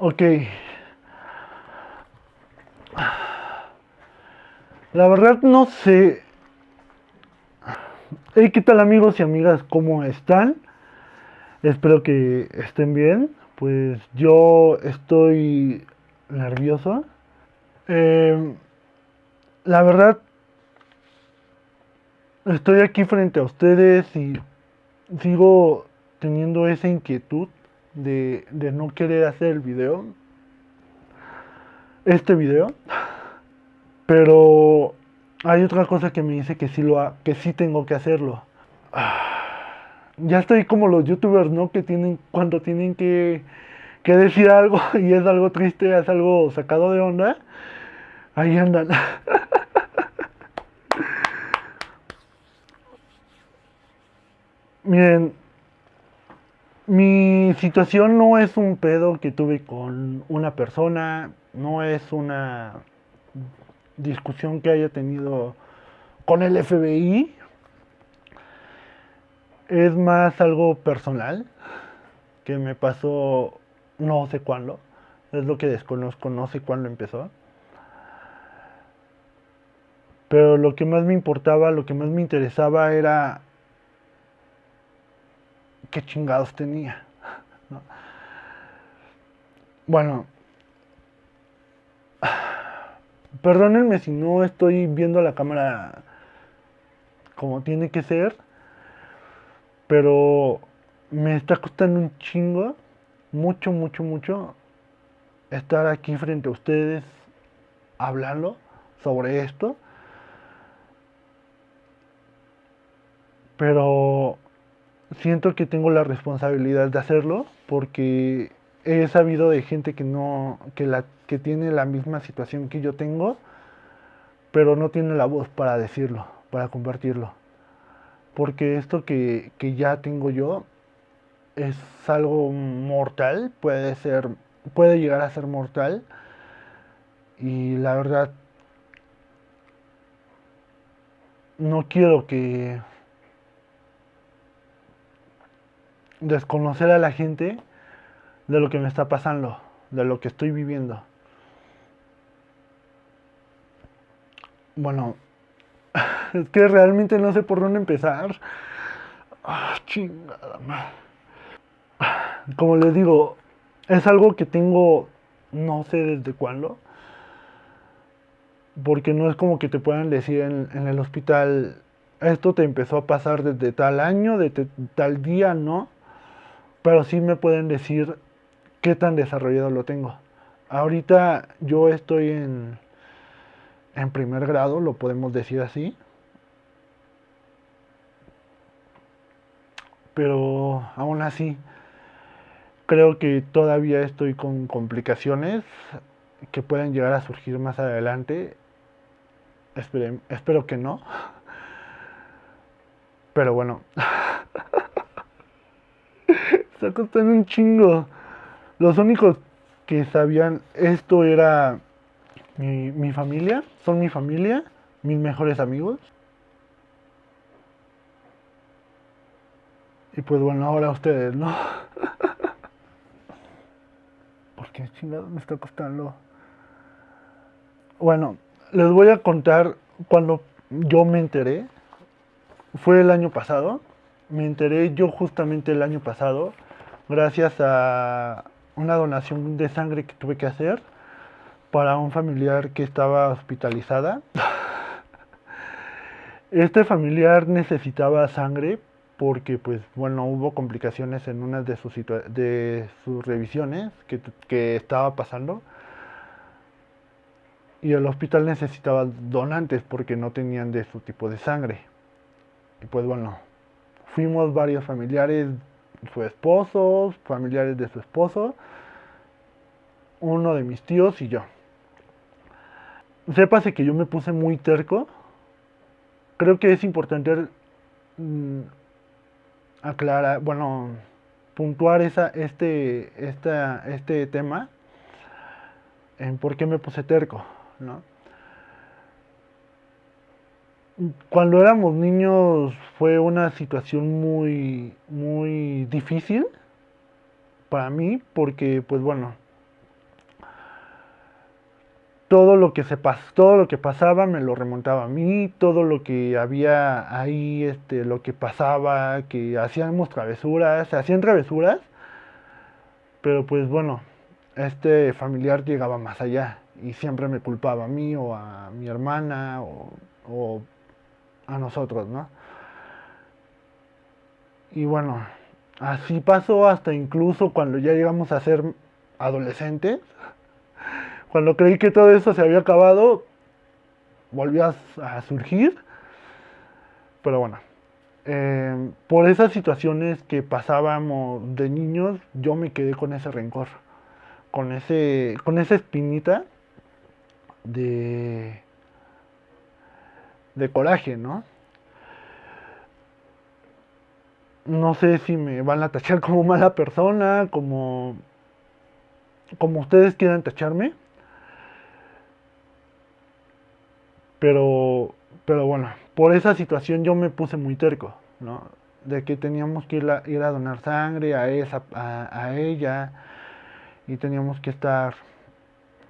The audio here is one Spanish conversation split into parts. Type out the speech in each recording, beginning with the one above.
Ok. La verdad no sé. Hey, ¿qué tal amigos y amigas? ¿Cómo están? Espero que estén bien. Pues yo estoy nervioso. Eh, la verdad, estoy aquí frente a ustedes y sigo teniendo esa inquietud de, no querer hacer el video. Este video. Pero hay otra cosa que me dice que sí, lo ha- que sí tengo que hacerlo. Ya estoy como los youtubers, ¿no? Que tienen, cuando tienen que, que decir algo y es algo triste, es algo sacado de onda. Ahí andan. Miren, mi situación no es un pedo que tuve con una persona, no es una discusión que haya tenido con el FBI, es más algo personal que me pasó no sé cuándo, es lo que desconozco, no sé cuándo empezó. Pero lo que más me importaba, lo que más me interesaba era qué chingados tenía. ¿no? Bueno, perdónenme si no estoy viendo la cámara como tiene que ser, pero me está costando un chingo, mucho, mucho, mucho, estar aquí frente a ustedes hablando sobre esto. Pero siento que tengo la responsabilidad de hacerlo porque he sabido de gente que no que la que tiene la misma situación que yo tengo pero no tiene la voz para decirlo para compartirlo. Porque esto que, que ya tengo yo es algo mortal puede ser puede llegar a ser mortal. Y la verdad no quiero que desconocer a la gente de lo que me está pasando, de lo que estoy viviendo. Bueno, es que realmente no sé por dónde empezar. Ah, chingada madre. Como les digo, es algo que tengo no sé desde cuándo. Porque no es como que te puedan decir en, el hospital, esto te empezó a pasar desde tal año, de te- tal día, ¿no? Pero sí me pueden decir qué tan desarrollado lo tengo. Ahorita yo estoy en, en primer grado, lo podemos decir así, pero aún así creo que todavía estoy con complicaciones que pueden llegar a surgir más adelante. Espero que no. Pero bueno, está costando un chingo. Los únicos que sabían esto era mi, mi familia, son mi familia, mis mejores amigos. Y pues bueno, ahora ustedes, ¿no? ¿Por qué chingados me está costando? Bueno, les voy a contar cuando yo me enteré. Fue el año pasado. Me enteré yo justamente el año pasado gracias a una donación de sangre que tuve que hacer para un familiar que estaba hospitalizada. Este familiar necesitaba sangre porque, pues, bueno, hubo complicaciones en una de sus, de sus revisiones que, que estaba pasando. Y el hospital necesitaba donantes porque no tenían de su tipo de sangre. Y pues bueno, fuimos varios familiares, su esposo, familiares de su esposo, uno de mis tíos y yo. Sépase que yo me puse muy terco. Creo que es importante mm, aclarar, bueno, puntuar esa, este, esta, este tema en por qué me puse terco, ¿no? Cuando éramos niños fue una situación muy, muy difícil para mí porque, pues bueno, todo lo que se pas todo lo que pasaba me lo remontaba a mí, todo lo que había ahí, este, lo que pasaba, que hacíamos travesuras, se hacían travesuras, pero pues bueno, este familiar llegaba más allá y siempre me culpaba a mí o a mi hermana o, o a nosotros, ¿no? Y bueno, así pasó hasta incluso cuando ya llegamos a ser adolescentes cuando creí que todo eso se había acabado, volvió a, surgir. Pero bueno, em, por esas situaciones que pasábamos de niños, yo me quedé con ese rencor, con, ese, con esa espinita de, de coraje, ¿no? No sé si me van a tachar como mala persona, como, como ustedes quieran tacharme. Pero, pero bueno, por esa situación yo me puse muy terco, ¿no? De que teníamos que ir a, ir a donar sangre a, esa, a, ella y teníamos que estar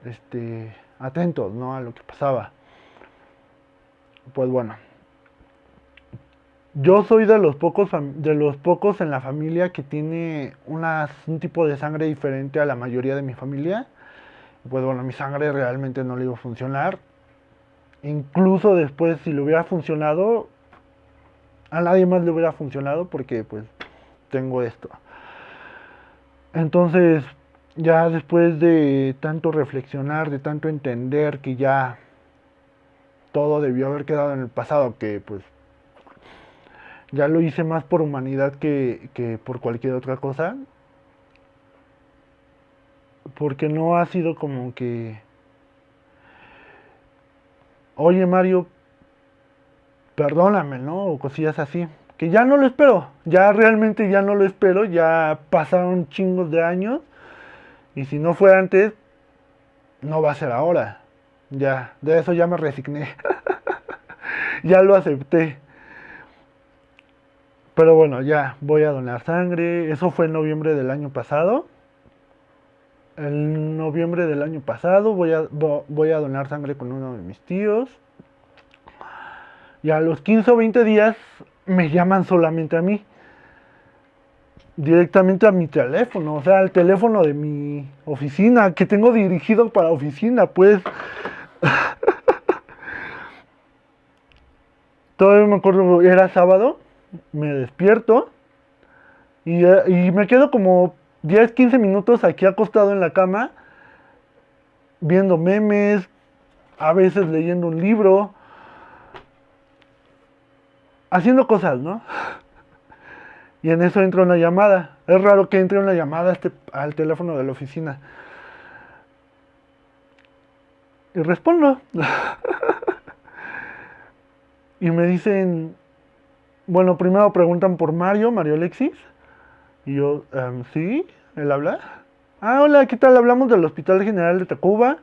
este, atentos, ¿no? A lo que pasaba. Pues bueno, yo soy de los pocos de los pocos en la familia que tiene un tipo de sangre diferente a la mayoría de mi familia. Pues bueno, mi sangre realmente no le iba a funcionar incluso después si le hubiera funcionado, a nadie más le hubiera funcionado porque pues tengo esto. Entonces, ya después de tanto reflexionar, de tanto entender que ya todo debió haber quedado en el pasado, que pues ya lo hice más por humanidad que, por cualquier otra cosa, porque no ha sido como que oye Mario, perdóname, ¿no? O cosillas así. Que ya no lo espero, ya realmente ya no lo espero, ya pasaron chingos de años. Y si no fue antes, no va a ser ahora. Ya, de eso ya me resigné. ya lo acepté. Pero bueno, ya voy a donar sangre. Eso fue en noviembre del año pasado. En noviembre del año pasado voy a, voy a donar sangre con uno de mis tíos. Y a los 15 o 20 días me llaman solamente a mí. Directamente a mi teléfono, o sea, al teléfono de mi oficina, que tengo dirigido para oficina, pues. Todavía me acuerdo, era sábado, me despierto y, y me quedo como 10, 15 minutos aquí acostado en la cama, viendo memes, a veces leyendo un libro, haciendo cosas, ¿no? Y en eso entra una llamada. Es raro que entre una llamada este, al teléfono de la oficina. Y respondo. y me dicen, bueno, primero preguntan por Mario, Mario Alexis. Y yo, em, ¿sí? ¿Él habla? Ah, hola, ¿qué tal? Hablamos del Hospital General de Tacuba.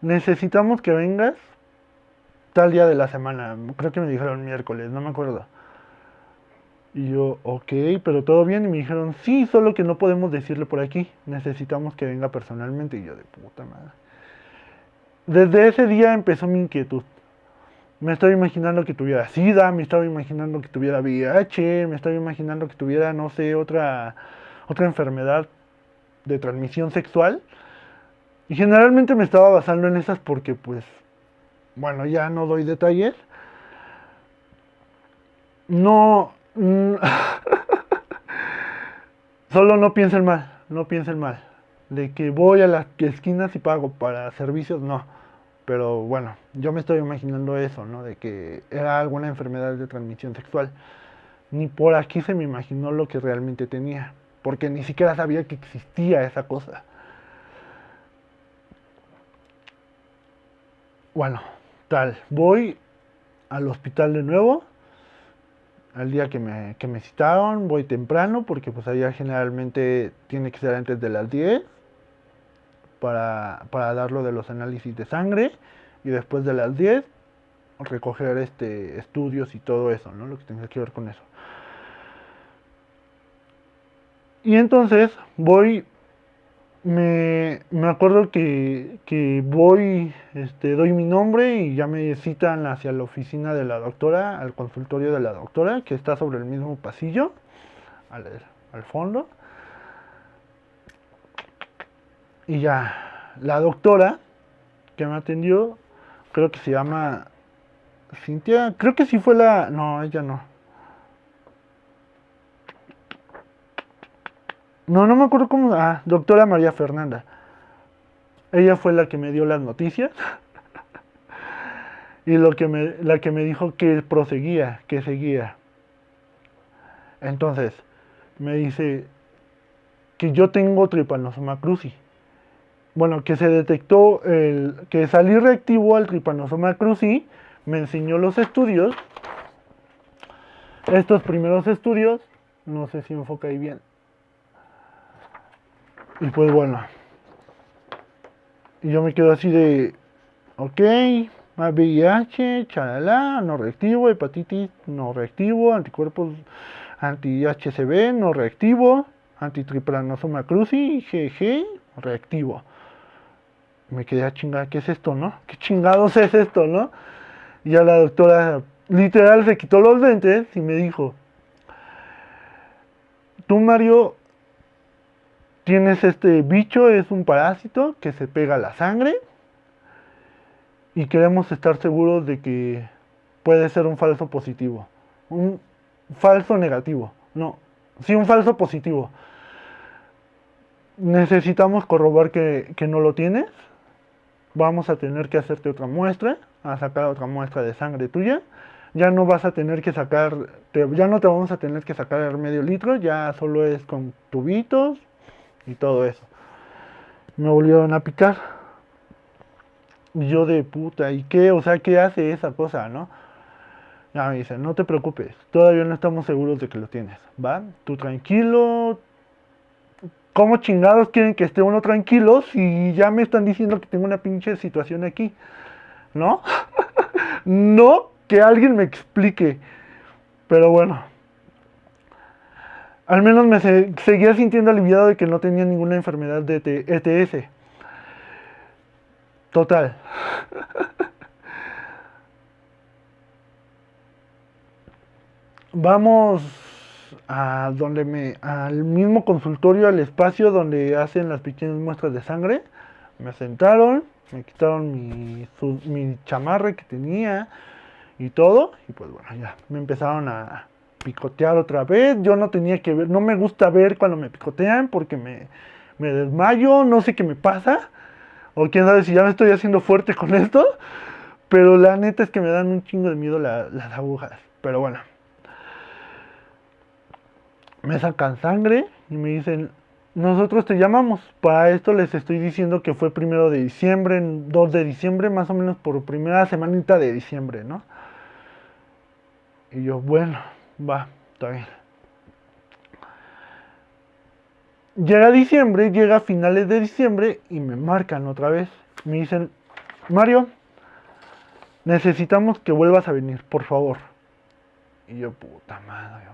Necesitamos que vengas tal día de la semana. Creo que me dijeron miércoles, no me acuerdo. Y yo, ok, pero todo bien. Y me dijeron, sí, solo que no podemos decirle por aquí. Necesitamos que venga personalmente. Y yo, de puta madre. Desde ese día empezó mi inquietud. Me estaba imaginando que tuviera SIDA, me estaba imaginando que tuviera VIH, me estaba imaginando que tuviera, no sé, otra, otra enfermedad de transmisión sexual. Y generalmente me estaba basando en esas porque, pues, bueno, ya no doy detalles. No... Mm, solo no piensen mal, no piensen mal. De que voy a las esquinas y pago para servicios, no. Pero bueno, yo me estoy imaginando eso, ¿no? De que era alguna enfermedad de transmisión sexual. Ni por aquí se me imaginó lo que realmente tenía, porque ni siquiera sabía que existía esa cosa. Bueno, tal, voy al hospital de nuevo, al día que me, que me citaron, voy temprano, porque pues allá generalmente tiene que ser antes de las 10 para, para dar lo de los análisis de sangre y después de las 10 recoger este estudios y todo eso, ¿no? Lo que tenga que ver con eso. Y entonces voy me, me acuerdo que, que voy, este, doy mi nombre y ya me citan hacia la oficina de la doctora, al consultorio de la doctora, que está sobre el mismo pasillo, al, al fondo. Y ya, la doctora que me atendió, creo que se llama Cintia, creo que sí fue la, no, ella no. No, no me acuerdo cómo, ah, doctora María Fernanda. Ella fue la que me dio las noticias. y lo que me, la que me dijo que proseguía, que seguía. Entonces, me dice que yo tengo Trypanosoma cruzi bueno, que se detectó el, que salí reactivo al Trypanosoma cruzi, me enseñó los estudios. Estos primeros estudios, no sé si enfoca ahí bien. Y pues bueno. Y yo me quedo así de, ok, VIH, chalala, no reactivo, hepatitis no reactivo, anticuerpos anti-HCV no reactivo, antitriplanosoma cruzi, GG, reactivo me quedé a chingar, ¿qué es esto, no? ¿Qué chingados es esto, no? Y ya la doctora literal se quitó los lentes y me dijo, tú Mario tienes este bicho, es un parásito que se pega a la sangre y queremos estar seguros de que puede ser un falso positivo, un falso negativo, no, sí un falso positivo. Necesitamos corroborar que, que no lo tienes vamos a tener que hacerte otra muestra, a sacar otra muestra de sangre tuya. Ya no vas a tener que sacar, ya no te vamos a tener que sacar el medio litro, ya solo es con tubitos y todo eso. Me volvieron a picar. Y yo de puta, ¿y qué? O sea, ¿qué hace esa cosa, no? Ya me dicen, no te preocupes, todavía no estamos seguros de que lo tienes, ¿va? Tú tranquilo, ¿Cómo chingados quieren que esté uno tranquilo si ya me están diciendo que tengo una pinche situación aquí? ¿No? no que alguien me explique. Pero bueno. Al menos me seguía sintiendo aliviado de que no tenía ninguna enfermedad de ETS. Total. Vamos a donde me, al mismo consultorio, al espacio donde hacen las pequeñas muestras de sangre. Me sentaron, me quitaron mi, mi chamarra que tenía y todo. Y pues bueno, ya me empezaron a picotear otra vez. Yo no tenía que ver, no me gusta ver cuando me picotean porque me, me desmayo, no sé qué me pasa. O quién sabe si ya me estoy haciendo fuerte con esto. Pero la neta es que me dan un chingo de miedo las agujas. Pero bueno me sacan sangre y me dicen, nosotros te llamamos. Para esto les estoy diciendo que fue primero de diciembre, 2 de diciembre, más o menos por primera semanita de diciembre, ¿no? Y yo, bueno, va, está bien. Llega diciembre, llega finales de diciembre y me marcan otra vez. Me dicen, Mario, necesitamos que vuelvas a venir, por favor. Y yo, puta madre.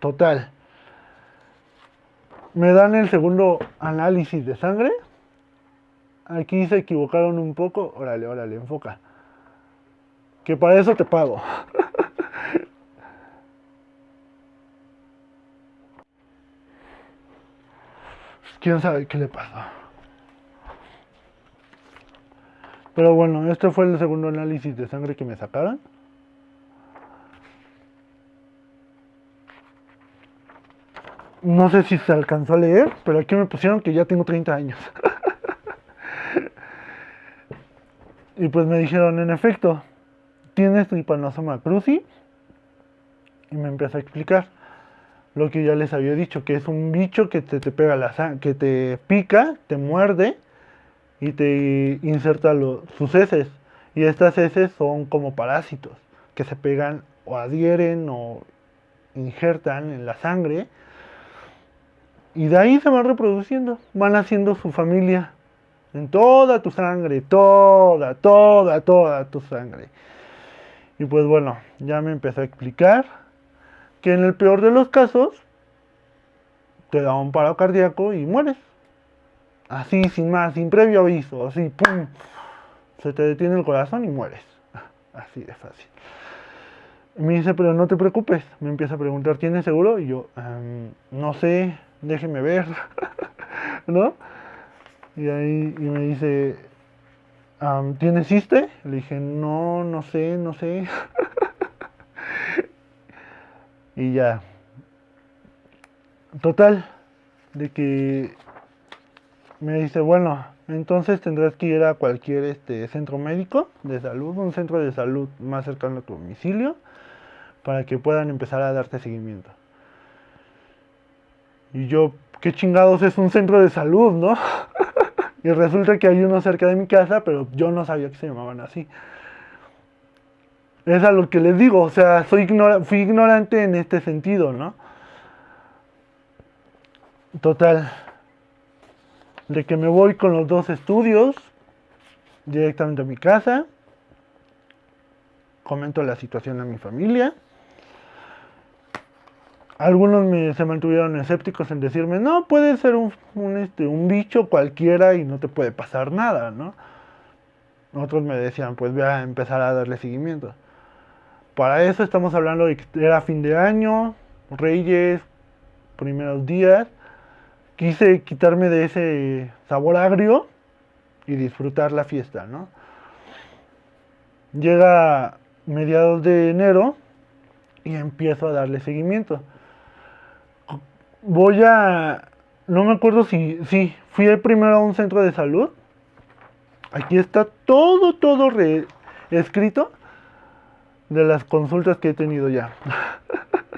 Total. Me dan el segundo análisis de sangre. Aquí se equivocaron un poco. Órale, órale, enfoca. Que para eso te pago. Quién sabe qué le pasó. Pero bueno, este fue el segundo análisis de sangre que me sacaron. No sé si se alcanzó a leer, pero aquí me pusieron que ya tengo 30 años. y pues me dijeron, en efecto, tienes tripanosoma cruzi. Y me empezó a explicar lo que ya les había dicho, que es un bicho que te, te pega la que te pica, te muerde y te inserta sus heces. Y estas heces son como parásitos que se pegan o adhieren o injertan en la sangre y de ahí se van reproduciendo, van haciendo su familia en toda tu sangre, toda, toda, toda tu sangre. Y pues bueno, ya me empezó a explicar que en el peor de los casos te da un paro cardíaco y mueres. Así, sin más, sin previo aviso, así, ¡pum! Se te detiene el corazón y mueres. Así de fácil. me dice, pero no te preocupes. Me empieza a preguntar, ¿tienes seguro? Y yo, em, no sé, déjeme ver. ¿No? Y ahí y me dice, ¿tienes ISTE? Le dije, no, no sé, no sé. y ya. Total, de que me dice, bueno, entonces tendrás que ir a cualquier este, centro médico de salud, un centro de salud más cercano a tu domicilio, para que puedan empezar a darte seguimiento. Y yo, ¿qué chingados es un centro de salud, no? y resulta que hay uno cerca de mi casa, pero yo no sabía que se llamaban así. Es a lo que les digo, o sea, soy fui ignorante en este sentido, ¿no? Total, de que me voy con los dos estudios directamente a mi casa, comento la situación a mi familia. Algunos me, se mantuvieron escépticos en decirme, no, puede ser un, este, un bicho cualquiera y no te puede pasar nada, ¿no? Otros me decían, pues voy a empezar a darle seguimiento. Para eso estamos hablando de que era fin de año, Reyes, primeros días quise quitarme de ese sabor agrio y disfrutar la fiesta, ¿no? Llega mediados de enero y empiezo a darle seguimiento. Voy a... No me acuerdo si... Sí, fui el primero a un centro de salud. Aquí está todo, todo escrito de las consultas que he tenido ya.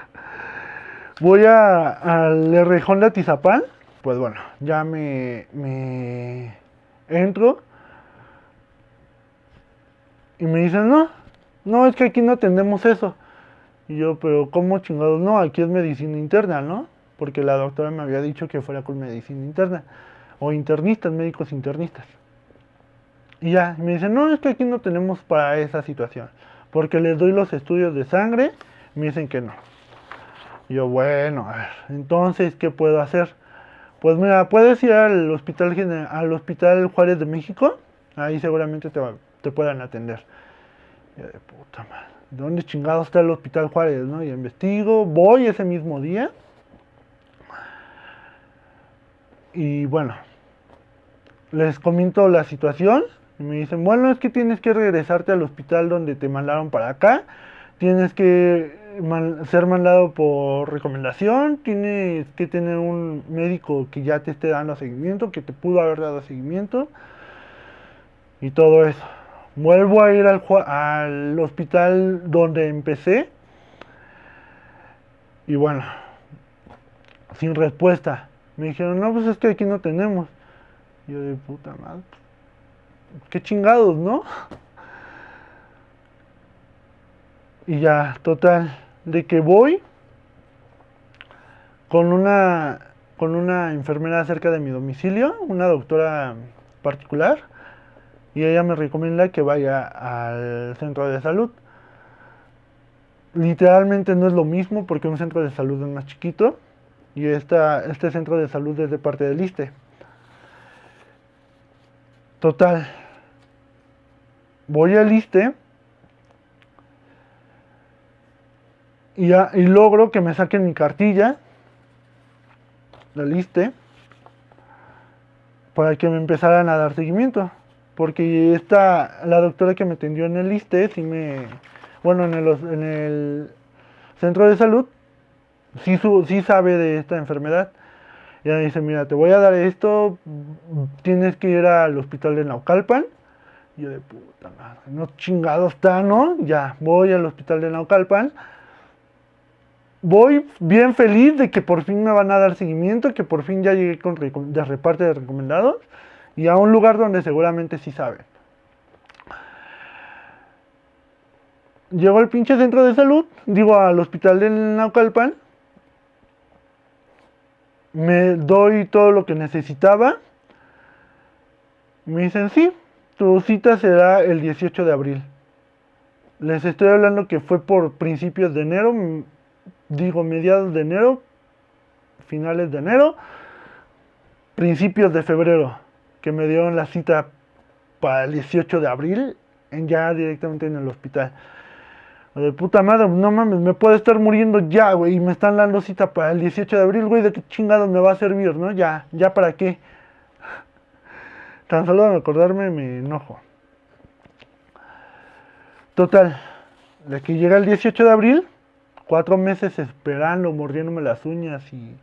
Voy a, al Rejón de Atizapán pues bueno, ya me, me entro y me dicen, no, no, es que aquí no atendemos eso. Y yo, pero ¿cómo chingados? No, aquí es medicina interna, ¿no? Porque la doctora me había dicho que fuera con medicina interna. O internistas, médicos internistas. Y ya, me dicen, no, es que aquí no tenemos para esa situación. Porque les doy los estudios de sangre, me dicen que no. Yo, bueno, a ver, entonces, ¿qué puedo hacer? Pues mira, puedes ir al hospital, al hospital Juárez de México, ahí seguramente te, te puedan atender. Y de puta madre, ¿dónde chingado está el hospital Juárez? ¿no? Y investigo, voy ese mismo día. Y bueno, les comento la situación. Y me dicen, bueno, es que tienes que regresarte al hospital donde te mandaron para acá. Tienes que ser mandado por recomendación, tienes que tener un médico que ya te esté dando seguimiento, que te pudo haber dado seguimiento y todo eso. Vuelvo a ir al, al hospital donde empecé y bueno, sin respuesta. Me dijeron, no, pues es que aquí no tenemos. yo de puta madre, qué chingados, ¿no? Y ya, total de que voy con una, con una enfermera cerca de mi domicilio, una doctora particular, y ella me recomienda que vaya al centro de salud. Literalmente no es lo mismo porque un centro de salud es más chiquito y esta, este centro de salud es de parte del ISTE. Total, voy al ISTE y, logro que me saquen mi cartilla, la liste, para que me empezaran a dar seguimiento. Porque esta, la doctora que me atendió en el liste, sí me, bueno, en el, en el centro de salud, sí, su, sabe de esta enfermedad. Y ella dice, mira, te voy a dar esto, tienes que ir al hospital de Naucalpan. Yo de puta madre, no chingado está, ¿no? Ya, voy al hospital de Naucalpan voy bien feliz de que por fin me van a dar seguimiento, que por fin ya llegué con de reparte de recomendados y a un lugar donde seguramente sí saben. Llego al pinche centro de salud, digo al hospital del Naucalpan, me doy todo lo que necesitaba. Me dicen, sí, tu cita será el 18 de abril. Les estoy hablando que fue por principios de enero, digo mediados de enero, finales de enero, principios de febrero, que me dieron la cita para el 18 de abril, en ya directamente en el hospital. De puta madre, no mames, me puedo estar muriendo ya, güey, y me están dando cita para el 18 de abril, güey, ¿de qué chingados me va a servir, no? Ya, ya para qué. Tan solo de acordarme me enojo. Total, de que llega el 18 de abril, cuatro meses esperando, mordiéndome las uñas y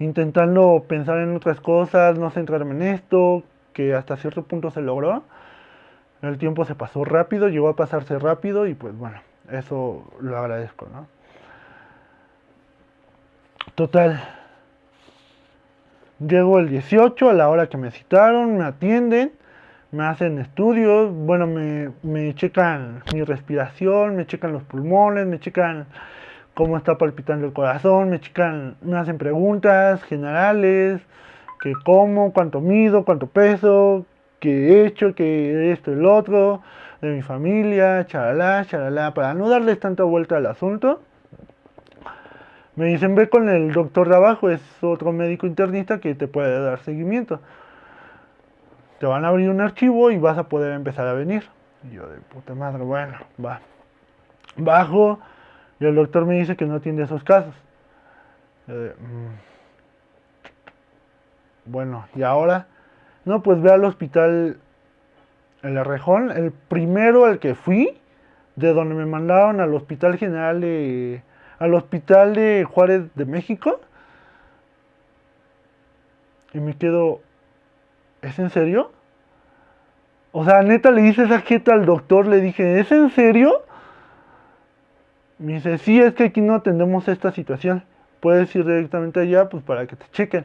intentando pensar en otras cosas, no centrarme en esto, que hasta cierto punto se logró. El tiempo se pasó rápido, llegó a pasarse rápido y pues bueno, eso lo agradezco, ¿no? Total. Llego el 18 a la hora que me citaron, me atienden me hacen estudios, bueno, me, me checan mi respiración, me checan los pulmones, me checan cómo está palpitando el corazón, me checan, me hacen preguntas generales, que cómo, cuánto mido, cuánto peso, qué he hecho, qué esto el otro, de mi familia, charalá, charalá, para no darles tanta vuelta al asunto. Me dicen, ve con el doctor de abajo, es otro médico internista que te puede dar seguimiento te van a abrir un archivo y vas a poder empezar a venir. Y yo de puta madre, bueno, va. Bajo y el doctor me dice que no atiende esos casos. Mm". Bueno, y ahora, no, pues ve al hospital El Arrejón, el primero al que fui, de donde me mandaron al hospital general de, al hospital de Juárez de México. Y me quedo, ¿es en serio? O sea, neta le hice esa jeta al doctor, le dije, ¿es en serio? Me dice, sí, es que aquí no atendemos esta situación. Puedes ir directamente allá, pues para que te chequen.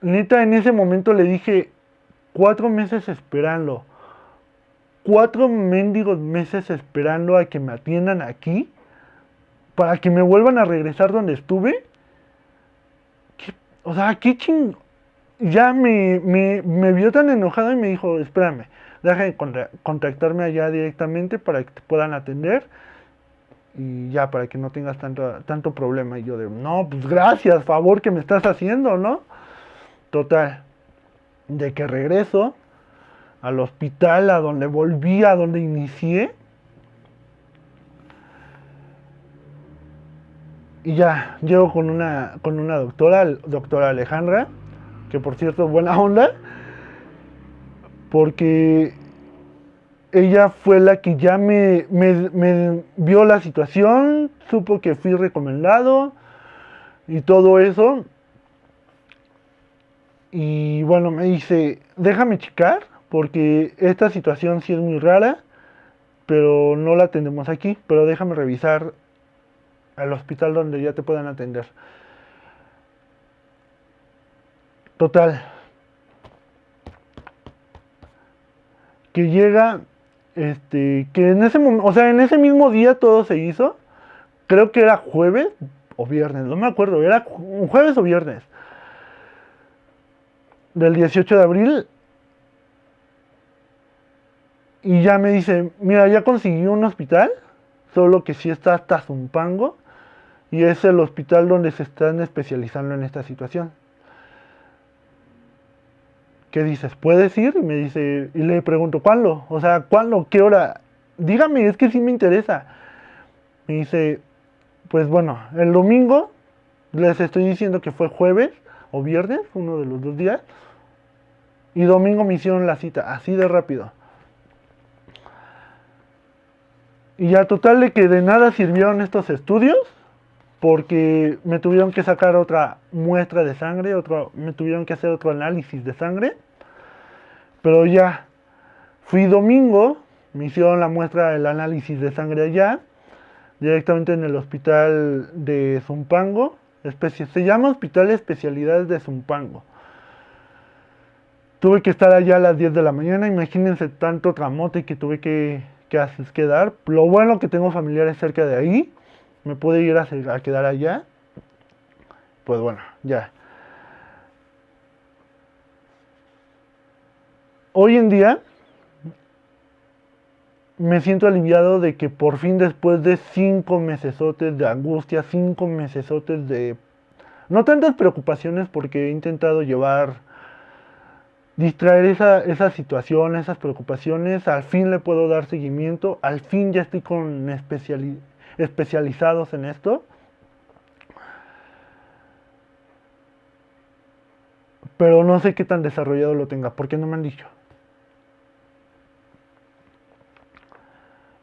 Neta, en ese momento le dije, cuatro meses esperando. Cuatro mendigos meses esperando a que me atiendan aquí. Para que me vuelvan a regresar donde estuve. O sea, qué ching ya me, me, vio tan enojado y me dijo, espérame, deja de contactarme allá directamente para que te puedan atender y ya, para que no tengas tanto, tanto problema. Y yo de, no, pues gracias, favor que me estás haciendo, ¿no? Total, de que regreso al hospital, a donde volví, a donde inicié. Y ya, llego con una, con una doctora, doctora Alejandra, que por cierto, buena onda, porque ella fue la que ya me, me, vio la situación, supo que fui recomendado y todo eso. Y bueno, me dice, déjame checar, porque esta situación sí es muy rara, pero no la atendemos aquí, pero déjame revisar al hospital donde ya te puedan atender. Total. Que llega, este, que en ese o sea, en ese mismo día todo se hizo. Creo que era jueves o viernes, no me acuerdo, era jueves o viernes. Del 18 de abril. Y ya me dice, mira, ya conseguí un hospital, solo que sí está hasta Zumpango. Y es el hospital donde se están especializando en esta situación. ¿qué dices? ¿Puedes ir? Y me dice, y le pregunto, ¿cuándo? O sea, ¿cuándo? ¿Qué hora? Dígame, es que sí me interesa. Me dice, pues bueno, el domingo, les estoy diciendo que fue jueves o viernes, uno de los dos días, y domingo me hicieron la cita, así de rápido. Y ya total de que de nada sirvieron estos estudios, porque me tuvieron que sacar otra muestra de sangre, otro, me tuvieron que hacer otro análisis de sangre. Pero ya, fui domingo, me hicieron la muestra del análisis de sangre allá, directamente en el hospital de Zumpango, se llama Hospital de Especialidades de Zumpango. Tuve que estar allá a las 10 de la mañana, imagínense tanto tramote que tuve que, que, dar. Lo bueno que tengo familiares cerca de ahí, me pude ir a, a quedar allá. Pues bueno, ya. hoy en día, me siento aliviado de que por fin después de cinco mesesotes de angustia, cinco mesesotes de... No tantas preocupaciones porque he intentado llevar, distraer esa, esa situación, esas preocupaciones, al fin le puedo dar seguimiento, al fin ya estoy con especializados en esto. Pero no sé qué tan desarrollado lo tenga, porque no me han dicho.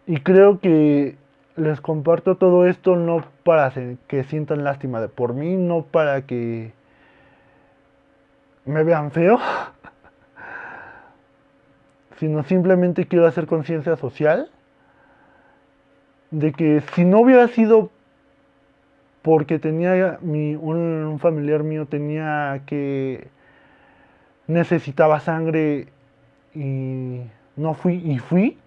Y creo que les comparto todo esto no para que sientan lástima de por mí, no para que me vean feo, sino simplemente quiero hacer conciencia social de que si no hubiera sido porque tenía mi, un familiar mío tenía que necesitaba sangre y no fui y fui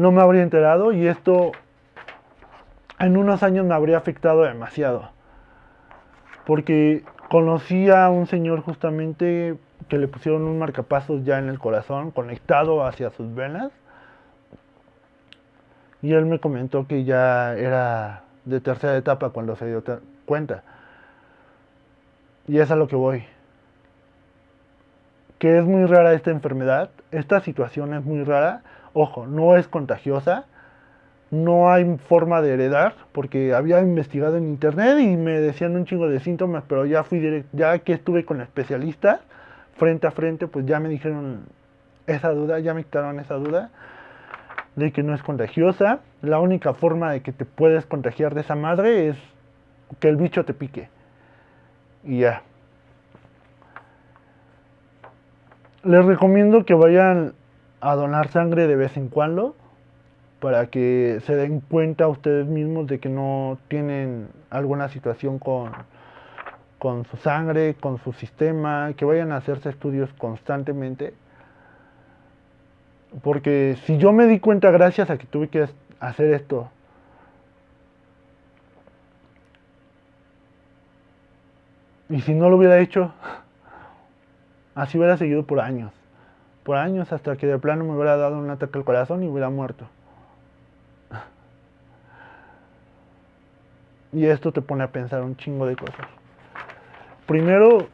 no me habría enterado y esto en unos años me habría afectado demasiado. Porque conocí a un señor justamente que le pusieron un marcapasos ya en el corazón, conectado hacia sus venas. Y él me comentó que ya era de tercera etapa cuando se dio cuenta. Y es a lo que voy. Que es muy rara esta enfermedad, esta situación es muy rara Ojo, no es contagiosa, no hay forma de heredar, porque había investigado en internet y me decían un chingo de síntomas, pero ya fui directo, ya que estuve con especialistas frente a frente, pues ya me dijeron esa duda, ya me quitaron esa duda de que no es contagiosa. La única forma de que te puedes contagiar de esa madre es que el bicho te pique. Y ya. Les recomiendo que vayan a donar sangre de vez en cuando para que se den cuenta ustedes mismos de que no tienen alguna situación con, con su sangre, con su sistema, que vayan a hacerse estudios constantemente. Porque si yo me di cuenta gracias a que tuve que hacer esto, y si no lo hubiera hecho, así hubiera seguido por años por años hasta que de plano me hubiera dado un ataque al corazón y hubiera muerto. Y esto te pone a pensar un chingo de cosas. Primero,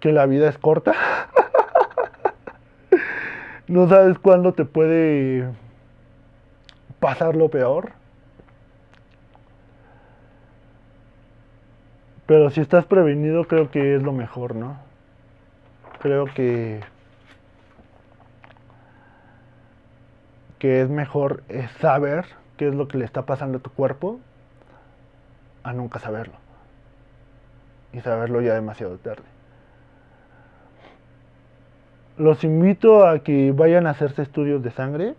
que la vida es corta. no sabes cuándo te puede pasar lo peor. Pero si estás prevenido creo que es lo mejor, ¿no? Creo que, que es mejor saber qué es lo que le está pasando a tu cuerpo a nunca saberlo. Y saberlo ya demasiado tarde. Los invito a que vayan a hacerse estudios de sangre.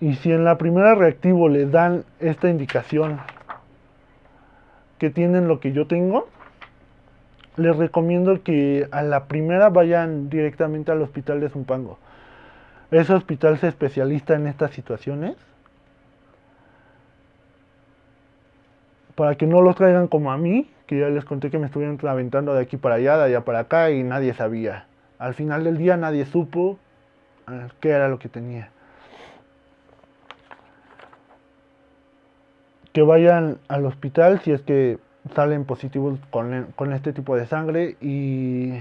Y si en la primera reactivo les dan esta indicación que tienen lo que yo tengo, les recomiendo que a la primera vayan directamente al hospital de Zumpango. Ese hospital se especializa en estas situaciones. Para que no los traigan como a mí, que ya les conté que me estuvieron aventando de aquí para allá, de allá para acá y nadie sabía. Al final del día nadie supo eh, qué era lo que tenía. Que vayan al hospital si es que salen positivos con, este tipo de sangre y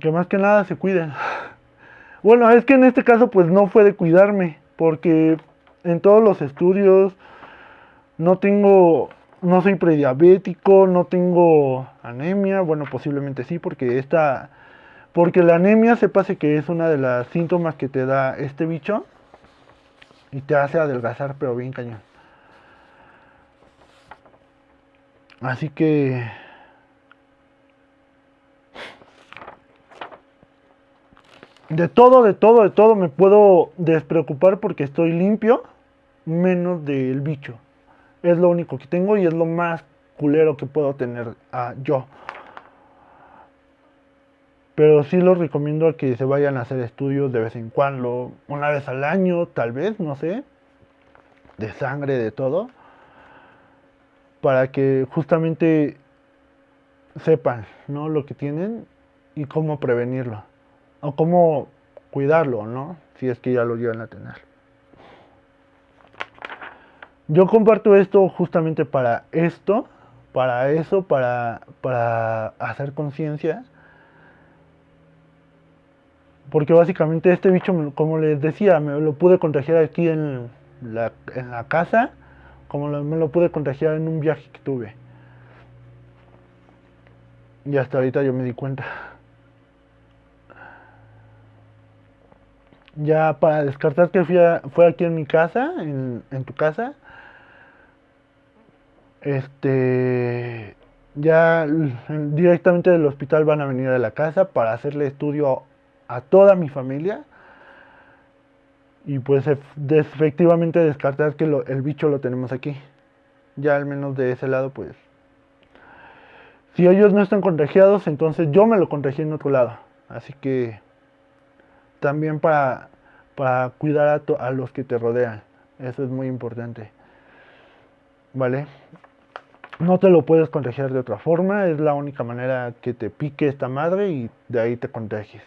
que más que nada se cuiden. Bueno, es que en este caso pues no fue de cuidarme, porque en todos los estudios no tengo, no soy prediabético, no tengo anemia, bueno posiblemente sí, porque esta, porque la anemia se pase que es una de las síntomas que te da este bicho y te hace adelgazar pero bien cañón. Así que... De todo, de todo, de todo me puedo despreocupar porque estoy limpio, menos del bicho. Es lo único que tengo y es lo más culero que puedo tener ah, yo. Pero sí los recomiendo a que se vayan a hacer estudios de vez en cuando, una vez al año, tal vez, no sé, de sangre, de todo para que justamente sepan ¿no? lo que tienen y cómo prevenirlo o cómo cuidarlo, ¿no? Si es que ya lo llevan a tener. Yo comparto esto justamente para esto, para eso, para, para hacer conciencia. Porque básicamente este bicho, como les decía, me lo pude contagiar aquí en la, en la casa, como me lo pude contagiar en un viaje que tuve. Y hasta ahorita yo me di cuenta. Ya para descartar que fue aquí en mi casa, en, tu casa, este, ya directamente del hospital van a venir a la casa para hacerle estudio a toda mi familia y pues efectivamente descartar que el bicho lo tenemos aquí. Ya al menos de ese lado pues si ellos no están contagiados, entonces yo me lo contagié en otro lado. Así que también para, para cuidar a, a los que te rodean. Eso es muy importante. ¿Vale? No te lo puedes contagiar de otra forma. Es la única manera que te pique esta madre y de ahí te contagies.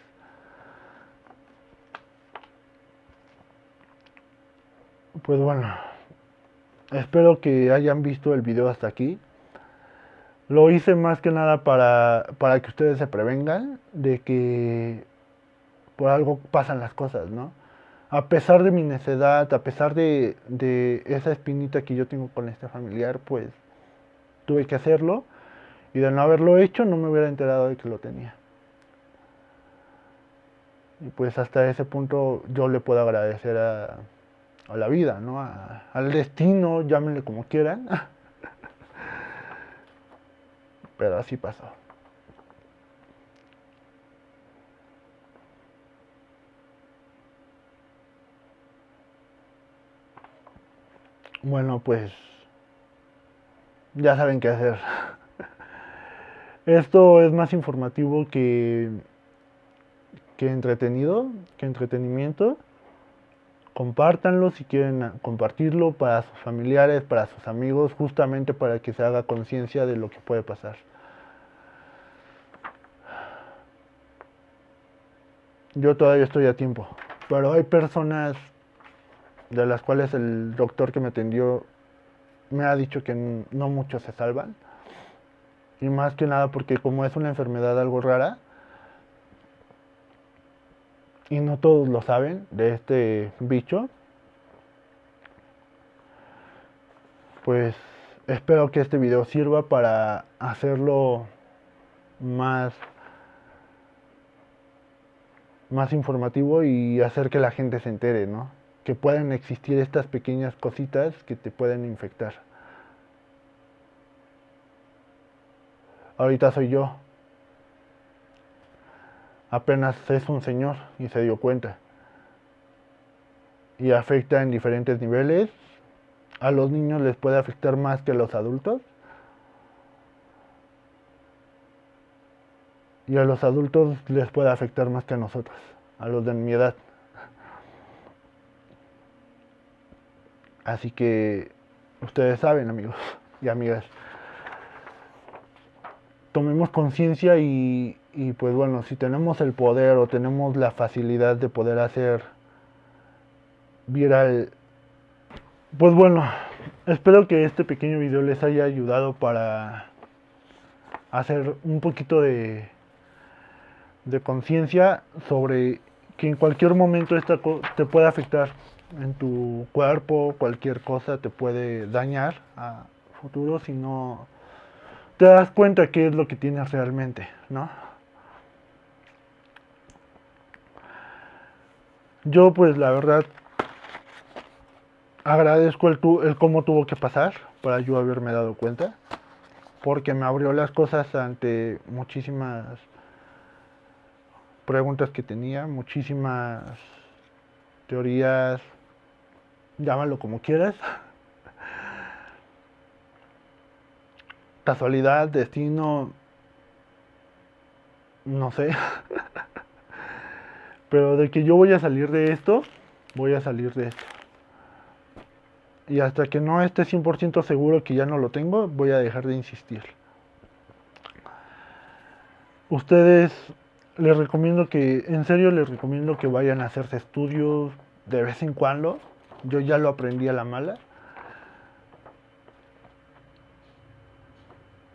Pues bueno. Espero que hayan visto el video hasta aquí. Lo hice más que nada para, para que ustedes se prevengan de que por algo pasan las cosas, ¿no? A pesar de mi necedad, a pesar de, de esa espinita que yo tengo con este familiar, pues tuve que hacerlo y de no haberlo hecho no me hubiera enterado de que lo tenía. Y pues hasta ese punto yo le puedo agradecer a, a la vida, ¿no? al destino, llámenle como quieran. Pero así pasó. Bueno, pues ya saben qué hacer. Esto es más informativo que, que entretenido, que entretenimiento. Compártanlo si quieren compartirlo para sus familiares, para sus amigos, justamente para que se haga conciencia de lo que puede pasar. Yo todavía estoy a tiempo, pero hay personas de las cuales el doctor que me atendió me ha dicho que no muchos se salvan. Y más que nada porque como es una enfermedad algo rara, y no todos lo saben de este bicho, pues espero que este video sirva para hacerlo más más informativo y hacer que la gente se entere, ¿no? Que pueden existir estas pequeñas cositas que te pueden infectar. Ahorita soy yo, apenas es un señor y se dio cuenta. Y afecta en diferentes niveles. A los niños les puede afectar más que a los adultos. Y a los adultos les puede afectar más que a nosotros, a los de mi edad. Así que ustedes saben, amigos y amigas. Tomemos conciencia y pues bueno, si tenemos el poder o tenemos la facilidad de poder hacer viral, pues bueno, espero que este pequeño video les haya ayudado para hacer un poquito de, de conciencia sobre que en cualquier momento esta te puede afectar en tu cuerpo, cualquier cosa te puede dañar a futuro si no te das cuenta qué es lo que tienes realmente, ¿no? Yo pues la verdad agradezco el, el cómo tuvo que pasar para yo haberme dado cuenta, porque me abrió las cosas ante muchísimas preguntas que tenía, muchísimas teorías, llámalo como quieras. Casualidad, destino, no sé. Pero de que yo voy a salir de esto, voy a salir de esto. Y hasta que no esté 100% seguro que ya no lo tengo, voy a dejar de insistir. ustedes les recomiendo que, en serio les recomiendo que vayan a hacerse estudios de vez en cuando. Yo ya lo aprendí a la mala.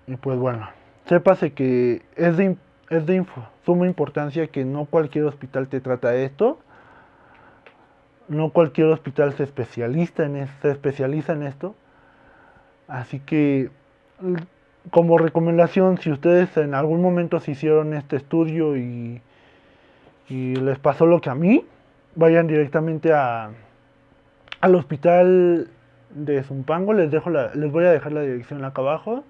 Y pues bueno, sépase que es de, es de suma importancia que no cualquier hospital te trata esto. No cualquier hospital se especializa en, se especializa en esto. Así que como recomendación, si ustedes en algún momento se hicieron este estudio y, y les pasó lo que a mí, vayan directamente a, al hospital de Zumpango. Les, dejo les voy a dejar la dirección acá abajo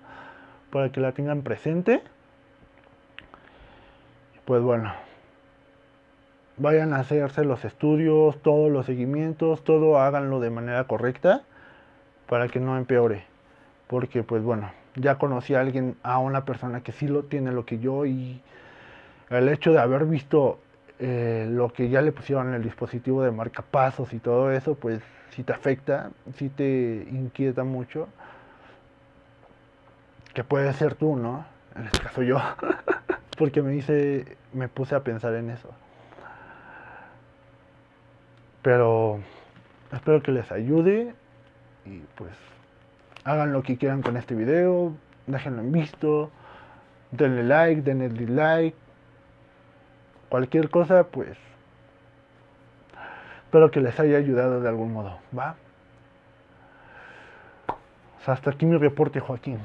para que la tengan presente. Pues bueno, vayan a hacerse los estudios, todos los seguimientos, todo háganlo de manera correcta para que no empeore. Porque pues bueno, ya conocí a alguien, a una persona que sí lo tiene lo que yo y el hecho de haber visto eh, lo que ya le pusieron en el dispositivo de marcapasos y todo eso, pues sí te afecta, sí te inquieta mucho. Que puede ser tú, ¿no? En este caso yo. Porque me hice, me puse a pensar en eso. Pero espero que les ayude y pues hagan lo que quieran con este video, déjenlo en visto, denle like, denle dislike, cualquier cosa, pues espero que les haya ayudado de algún modo, ¿va? hasta aquí mi reporte, Joaquín.